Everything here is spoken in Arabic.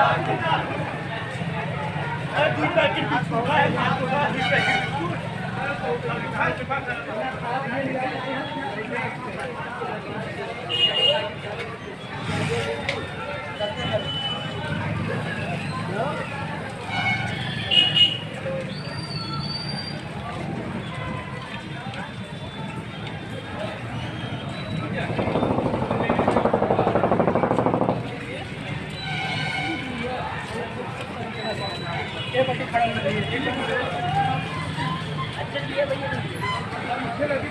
Thank you. खड़ा अच्छा भैया